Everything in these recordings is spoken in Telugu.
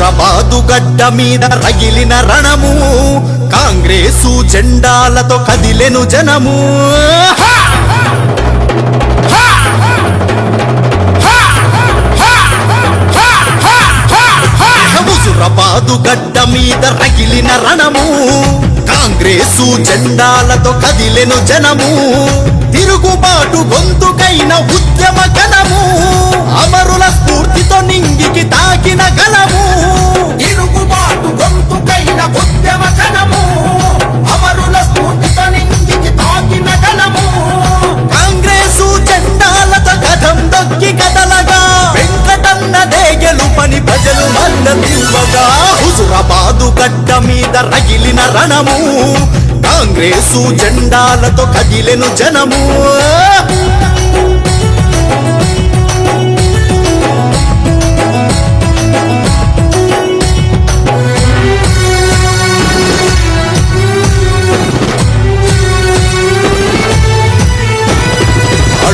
హైదరాబాదు గడ్డ మీద రగిలిన రణము. కాంగ్రెసు జెండాలతో కదిలెను జనము. హుజురాబాదు గడ్డ మీద రగిలిన రణము. కాంగ్రెసు జెండాలతో కదిలెను జనము. తిరుగుబాటు గొంతుకైన ఉద్యమ గణము అమరుల స్ఫూర్తితో నింగికి తా గలము. తిరుగుబాటు గొంతుకైన ఉద్యమ కణము. అమరుల స్ఫూర్తితో తాకిన గణము కాంగ్రెసు జెండాలతో కథం దొక్కి కదలగా. వెంకటన్నదే గెలుపని ప్రజలు మద్దతివ్వగా హుజురాబాదు గడ్డ మీద రగిలిన రణము. కాంగ్రెసు జెండాలతో కదిలెను జనము.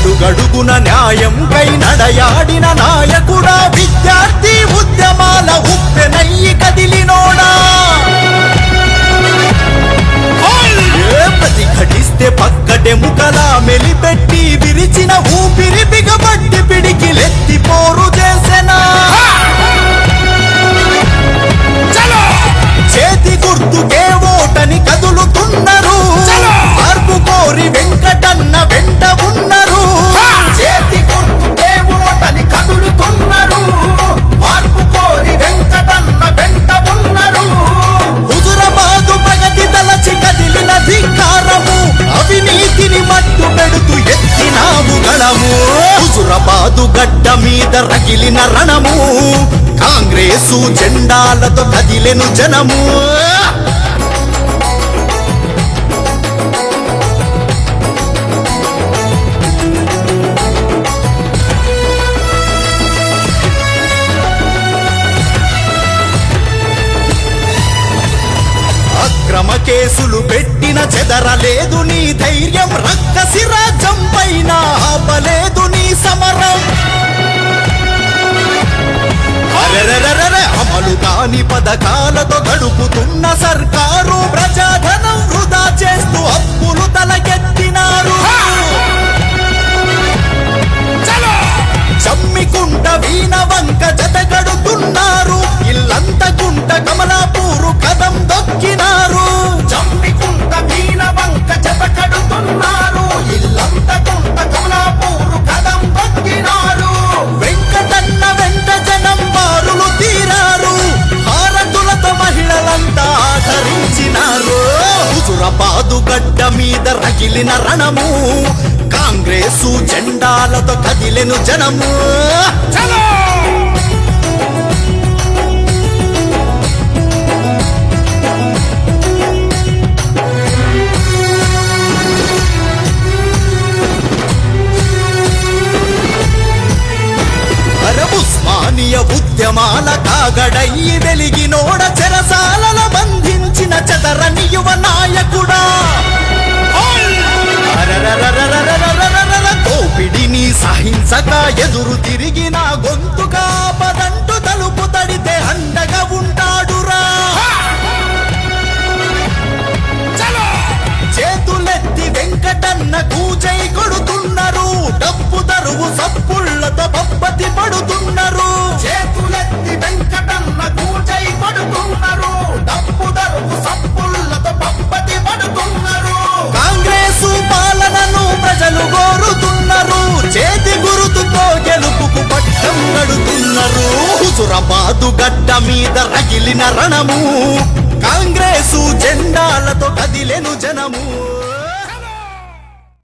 అడుగడుగున న్యాయం కై నడయాడిన నాయకుడా విద్యార్థి ఉద్యమాల ఉప్పెనయ్యి కదిలినోడా. హైదరాబాదు గడ్డ మీద రగిలిన రణము. కాంగ్రెసు జెండాలతో కదిలెను జనము. కేసులు పెట్టిన చెదరలేదు నీ ధైర్యం. రక్కసి రాజ్యం పైన ఆపలేదు నీ సమరం. అమలు కాని పథకాలతో గడుపుతున్న సర్కారు ప్రజాధనం వృధా చేస్తూ అప్పు గడ్డ మీద రగిలిన రణము. కాంగ్రెసు జెండాలతో కదిలెను జనము. చలో! ఉద్యమాల కాగడయ్యి వెలిగినోడ చెరసాలలో తరణి యువ నాయకుడా. దోపిడిని సహించక ఎదురు తిరిగిన గొంతుగా పదంటు తలుపు తడితే అండగా ఉంటాడురా. చేతులెత్తి వెంకటన్నకు జై కొడుతున్నారు. డబ్బు దరువు సప్పుళ్ళతో పప్పతి పడుతున్నారు. చేతులెత్తి వెంకటన్నకు జై కొడుతున్నారు. పట్టం గడుతున్నారు హుజురాబాదు గడ్డ మీద రగిలిన రణము. కాంగ్రెసు జెండాలతో కదిలెను జనము.